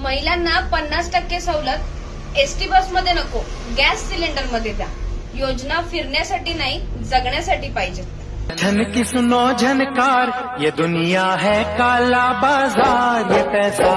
महिलांना पन्नास टक्के सवलत एसटी बसमध्ये नको गॅस सिलेंडरमध्ये द्या. योजना फिरण्यासाठी नाही जगण्यासाठी पाहिजेत धन की सुनो झनकार ये दुनिया है काला बाजार ये पैसा